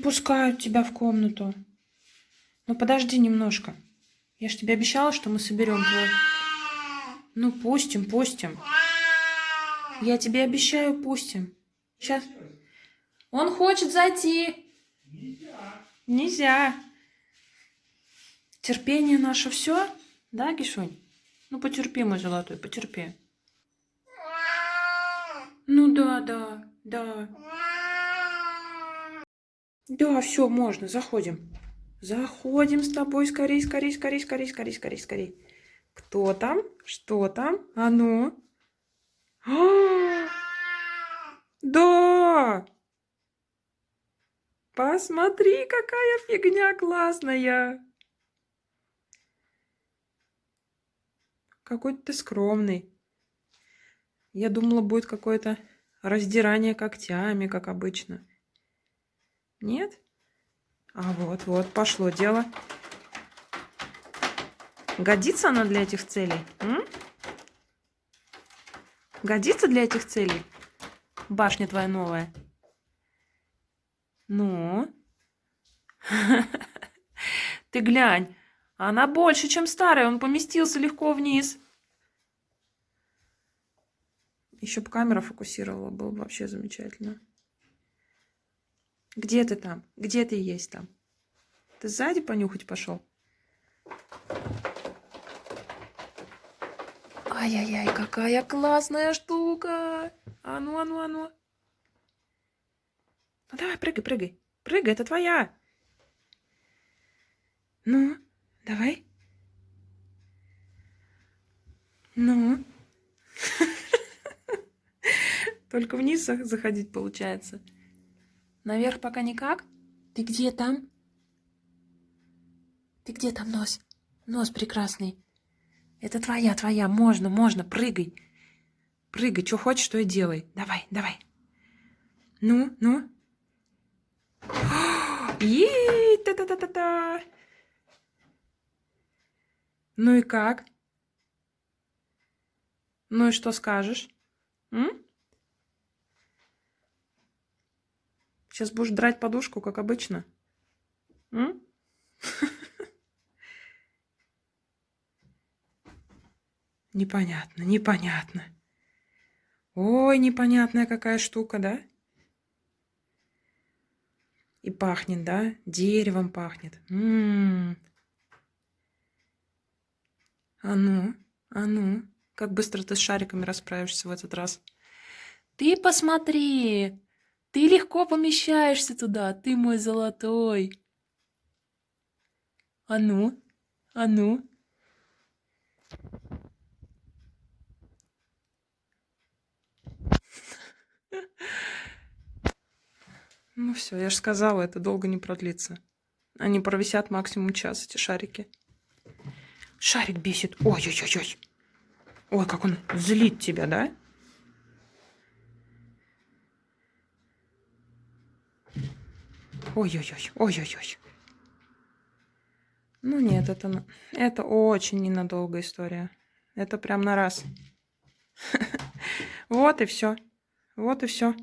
пускают тебя в комнату. Ну подожди немножко. Я ж тебе обещала, что мы соберем твой... Ну пустим, пустим. Я тебе обещаю, пустим. Сейчас. Он хочет зайти. Нельзя. Нельзя. Терпение наше все, да, Кишунь? Ну потерпи, мой золотой, потерпи. Ну да, да, да. Да, все, можно, заходим. Заходим с тобой, скорей, скорей, скорей, скорей, скорей, скорей, скорей. Кто там? Что там? А ну? А! Да! Посмотри, какая фигня классная! Какой ты скромный. Я думала, будет какое-то раздирание когтями, как обычно. Нет? А вот, вот, пошло дело. Годится она для этих целей? М? Годится для этих целей? Башня твоя новая. Ну? Ты глянь. Она больше, чем старая. Он поместился легко вниз. Еще бы камера фокусировала, было бы вообще замечательно. Где ты там? Где ты есть там? Ты сзади понюхать пошел? Ай-яй-яй, какая классная штука! А ну, а ну, а ну. Ну давай, прыгай, прыгай. Прыгай, это твоя. Ну, давай. Ну. Только вниз заходить получается. Наверх пока никак? Ты где там? Ты где там, нос? Нос прекрасный. Это твоя, твоя. Можно, можно. Прыгай. Прыгай. Что хочешь, что и делай. Давай, давай. Ну, ну. Ей, та-та-та-та-та. Ну и как? Ну и что скажешь? М? Сейчас будешь драть подушку, как обычно. Непонятно, непонятно. Ой, непонятная какая штука, да? И пахнет, да? Деревом пахнет. А ну, а ну, как быстро ты с шариками расправишься в этот раз. Ты посмотри, ты легко помещаешься туда, ты мой золотой. А ну, а ну. Ну все, я же сказала, это долго не продлится. Они провисят максимум час, эти шарики. Шарик бесит. Ой-ой-ой-ой. Ой, как он злит тебя, да? Ой-ой-ой, ой-ой-ой. Ну нет, это, это очень ненадолго история. Это прям на раз. Вот и все. Вот и все.